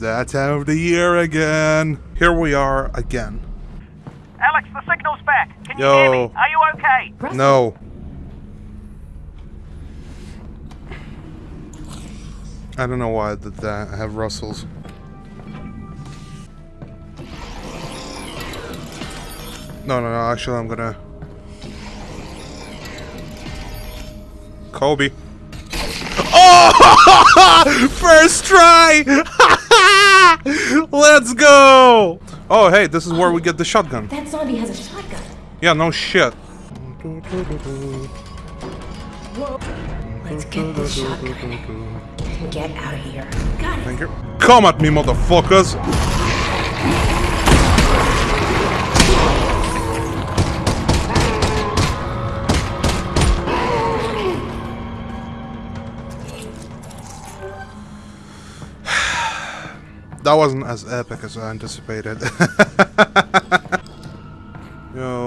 that time of the year again. Here we are again. Alyx, the signal's back. Can you Yo. hear me? Are you okay? Russell, No. I don't know why I did that. I have Russells. No, no, no. Actually, I'm gonna. Kobe. Oh! First try! Let's go! Oh, hey, this is where we get the shotgun. That zombie has a shotgun. Yeah, no shit. Let's get this shotgun get out of here. Got it. Thank you. Come at me, motherfuckers! that wasn't as epic as I anticipated. Yo.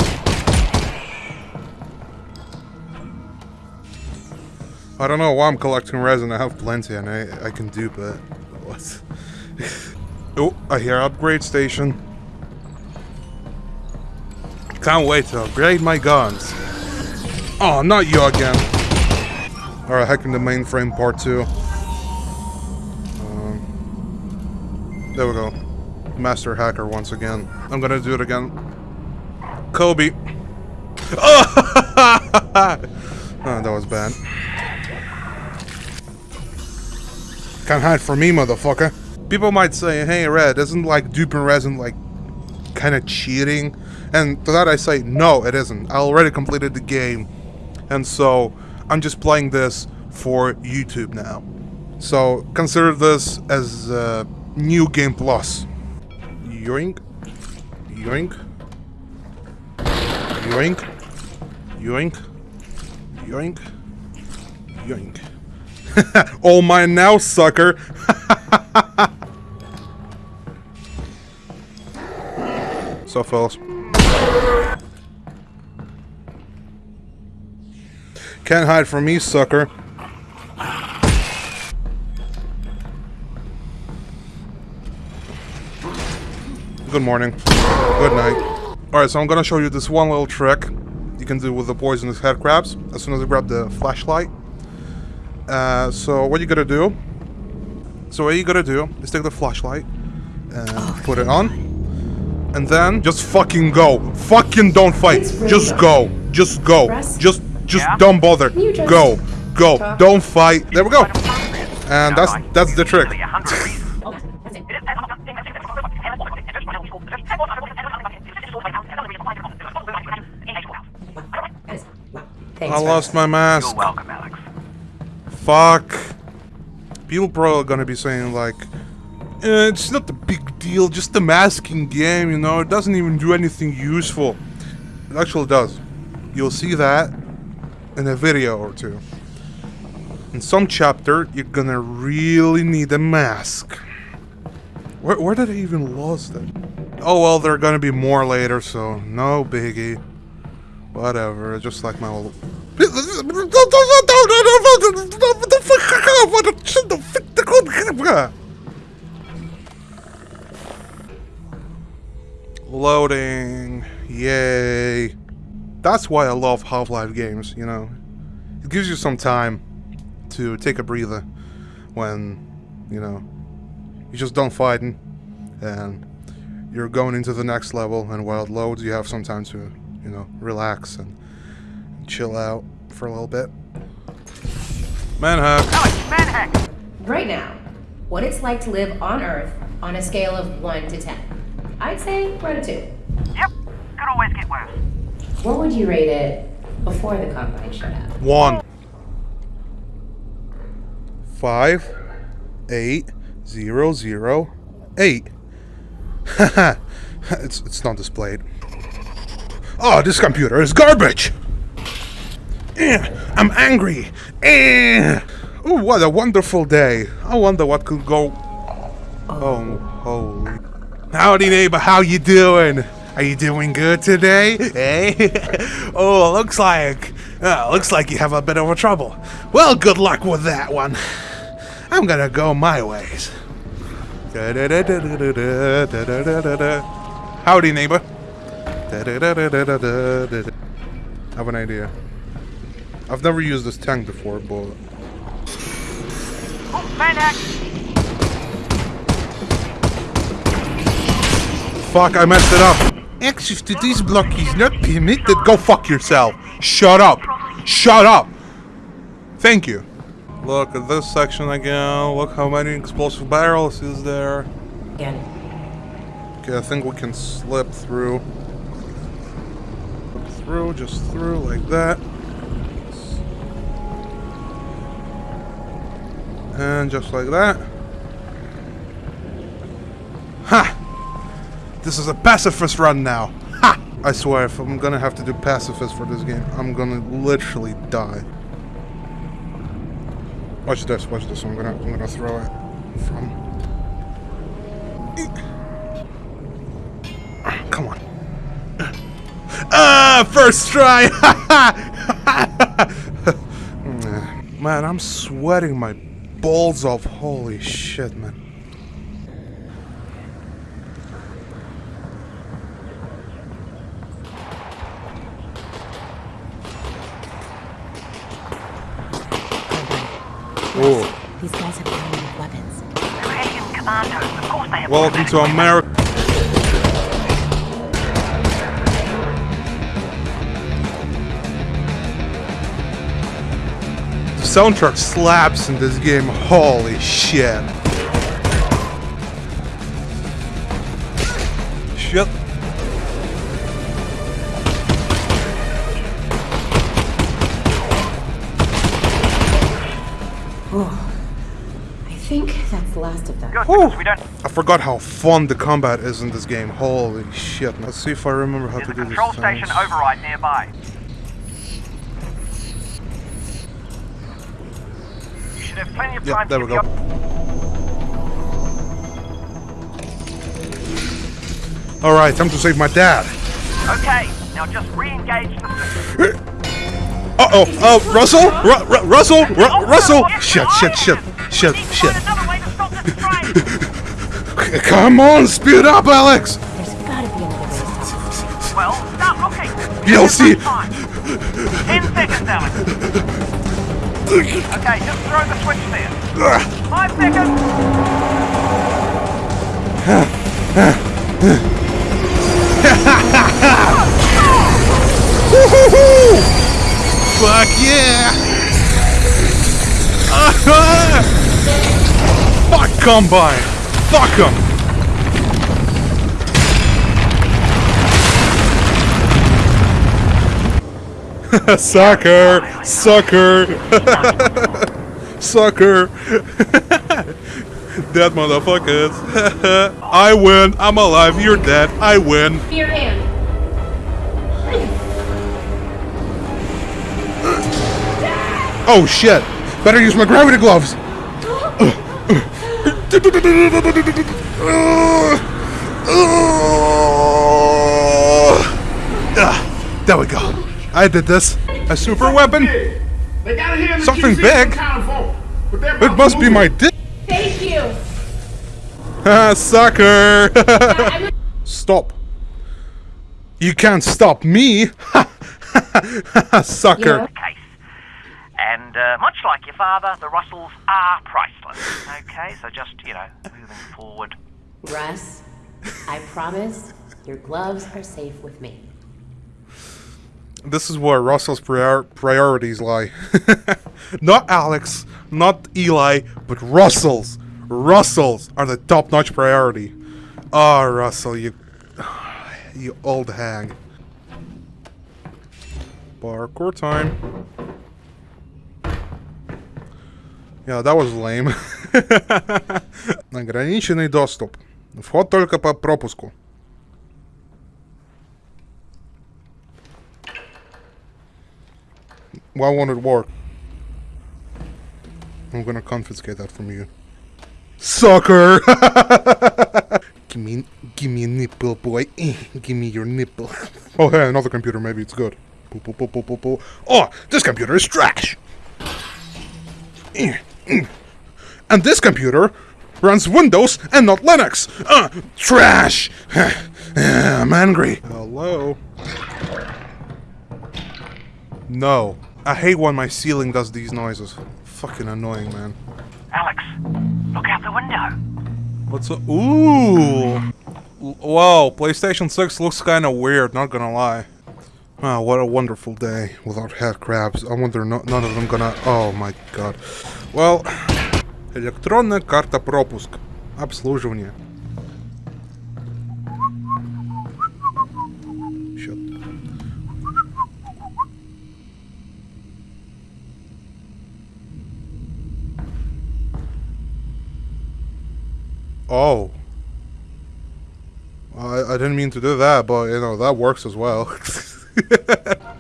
I don't know why I'm collecting resin. I have plenty and I, I can do but what? oh, I hear upgrade station. Can't wait to upgrade my guns. Oh, not you again. Alright, hacking the mainframe part 2. There we go. Master hacker once again. I'm gonna do it again. Kobe. Oh, that was bad. Can't hide from me, motherfucker. People might say, hey, Red, isn't like duping resin like kind of cheating? And to that I say, no, it isn't. I already completed the game. And so I'm just playing this for YouTube now. So consider this as uh, new game plus. Yoink. Yoink. Yoink. Yoink. Yoink. Yoink. Oh All mine now, sucker! so, fellas. Can't hide from me, sucker. Good morning. Good night. Alright, so I'm gonna show you this one little trick you can do with the poisonous head crabs as soon as you grab the flashlight. Uh, so what you gotta do? So what you gotta do is take the flashlight and put it on, and then just fucking go. Fucking don't fight. Just go. Just go. Just just Yeah? don't bother. just Go. Go. talk? Don't fight. There we go. And that's that's the trick. Really a hundred reasons. Oh, that's it. Thanks, I lost my mask. You're welcome, Alyx. Fuck. People probably are gonna be saying like, eh, it's not a big deal, just a masking game, you know, it doesn't even do anything useful. It actually does. You'll see that in a video or two. In some chapter, you're gonna really need a mask. Where, where did I even lost it? Oh well, there are gonna be more later, so no biggie. Whatever, just like my old. Loading. Yay. That's why I love Half-Life games, you know. It gives you some time to take a breather when, you know, you're just done fighting and you're going into the next level and while it loads you have some time to, you know, relax and chill out for a little bit. Manhack. Oh, Alyx, manhack! Right now, what it's like to live on Earth on a scale of 1 to 10. I'd say we're at a 2. Yep, could always get worse. What would you rate it before the Combine showed up? One. Five. Eight. Zero. Zero. Eight. Haha. it's it's not displayed. Oh, this computer is garbage. Eh, I'm angry. Ooh, what a wonderful day. I wonder what could go. Oh, holy. Howdy, neighbor. How you doing? Are you doing good today? Eh? oh, looks like uh, looks like you have a bit of a trouble. Well, good luck with that one. I'm gonna go my ways. Howdy, neighbor. Have an idea. I've never used this tank before, but Oh, hack. fuck, I messed it up. Access to this block is not permitted. Go fuck yourself. Shut up. Shut up. Thank you. Look at this section again. Look how many explosive barrels is there. Again. Okay, I think we can slip through. Slip through, just through, like that. And just like that. Ha! This is a pacifist run now. Ha! I swear, if I'm gonna have to do pacifist for this game, I'm gonna literally die. Watch this, watch this. I'm gonna, I'm gonna throw it from. Come on. Ah, first try! man, I'm sweating my balls off. Holy shit, man. Oh, These guys have weapons. They're alien commandos. Of course they have welcome to America. Soundtrack slaps in this game. Holy shit. Shit. Oh, I think that's the last of them. Good, we don't I forgot how fun the combat is in this game. Holy shit. Let's see if I remember how There's to do this. control station override nearby. You should have plenty of Yeah, time there to we go. the Alright, time to save my dad. Okay, now just re-engage the system. Uh oh, uh, Russell? Ru- Ru- Russell? Ru- Russell? Shit, shit, shit, shit, Need to shit. another way to stop this train. Come on, speed up, Alyx! There's gotta be another way to stop this. well, start looking. DLC. Give us time. Ten seconds, Alyx. Okay, just throw the switch there. Five seconds. Fuck yeah! Fuck Combine! Fuck him! Sucker! Sucker! Sucker! dead motherfuckers! I win! I'm alive! You're dead! I win! Your hand. Oh shit! Better use my gravity gloves! There we go. I did this. A super weapon? They got it here in the Something QC big? but It must be my dick. Thank you. Ah, Sucker! Stop. You can't stop me! Sucker. Yeah. And uh, much like your father, the Russells are priceless. Okay, so just, you know, moving forward. Russ, I promise your gloves are safe with me this is where Russell's prior priorities lie. not Alyx, not Eli, but Russell's. Russell's are the top-notch priority. Ah, oh, Russell, you... You old hag. Parkour time. Yeah, that was lame. Ограниченный доступ. Вход только по пропуску. Why won't it work? I'm gonna confiscate that from you. Sucker! give me, give me a nipple, boy. give me your nipple. oh, hey, another computer. Maybe it's good. Oh, this computer is trash. and this computer runs Windows and not Linux. Uh, trash. I'm angry. Hello. No. I hate when my ceiling does these noises. Fucking annoying, man. Alyx, look out the window. What's a- Ooh! Whoa, PlayStation 6 looks kinda weird, not gonna lie. Wow, what a wonderful day without head crabs. I wonder no, none of them gonna... Oh my god. Well... Электронная карта пропуск. Обслуживание. Oh. I, I didn't mean to do that, but you know, that works as well.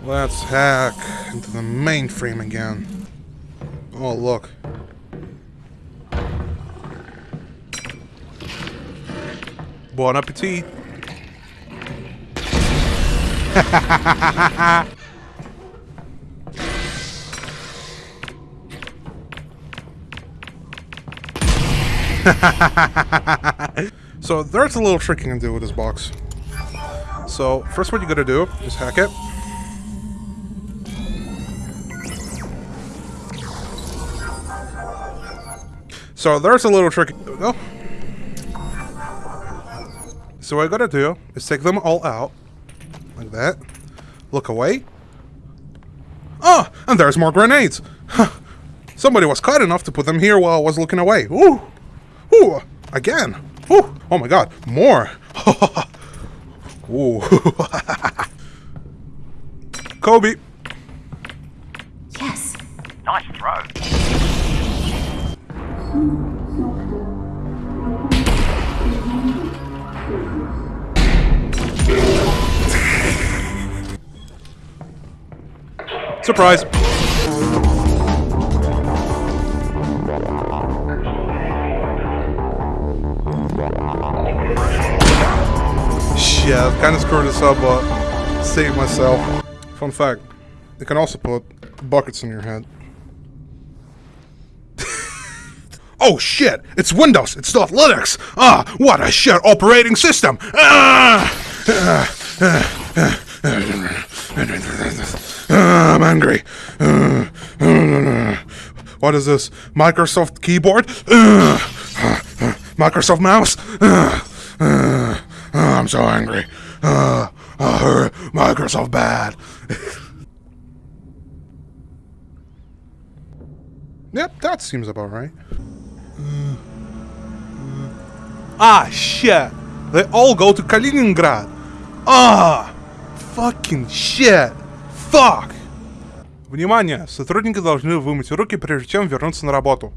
Let's hack into the mainframe again. Oh, look. Bon appetit. So there's a little trick you can do with this box. So first what you gotta do is hack it. So there's a little trick. There we go. So what I gotta do is take them all out. Like that. Look away. Oh, and there's more grenades. Somebody was kind enough to put them here while I was looking away. Ooh. Ooh. Again. Ooh. Oh my god. More. Ooh. Kobe. Yes. Nice throw. Surprise. I kind of screwed this up, but saved myself. Fun fact, you can also put buckets in your head. oh shit, it's Windows, it's not Linux! Ah, what a shit operating system! Ah! Ah, ah, ah, ah, I'm angry. Ah, ah, ah. What is this? Microsoft keyboard? Ah, ah, ah, Microsoft mouse? Ah, ah, ah, I'm so angry. Ah, ah, Microsoft bad. yep, that seems about right. Ah, shit. They all go to Kaliningrad. Ah, fucking shit. Fuck. Внимание! Сотрудники должны вымыть руки, прежде чем вернуться на работу.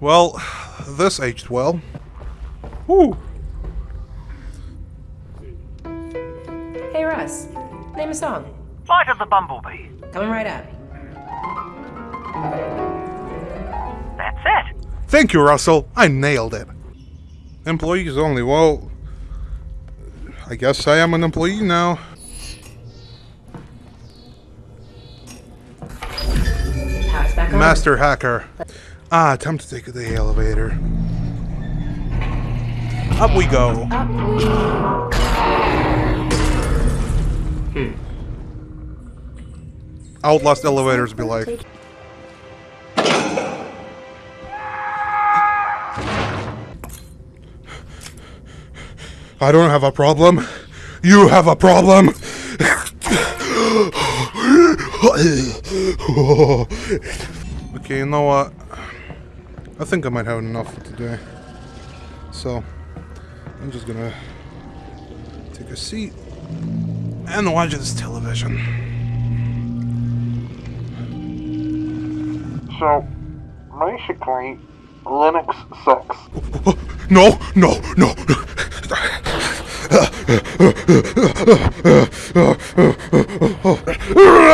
Well, this aged well. Woo. Hey, Russ. Name a song. Flight of the Bumblebee. Coming right up. That's it. Thank you, Russell. I nailed it. Employees only. Well, I guess I am an employee now. Power's on. Master hacker. Ah, time to take the elevator. Up we go. Up we hmm. Outlast elevators be like. I don't have a problem. You have a problem. okay, you know what? I think I might have enough for today. So, I'm just gonna take a seat and watch this television. So, basically, Linux sucks. No, no, no.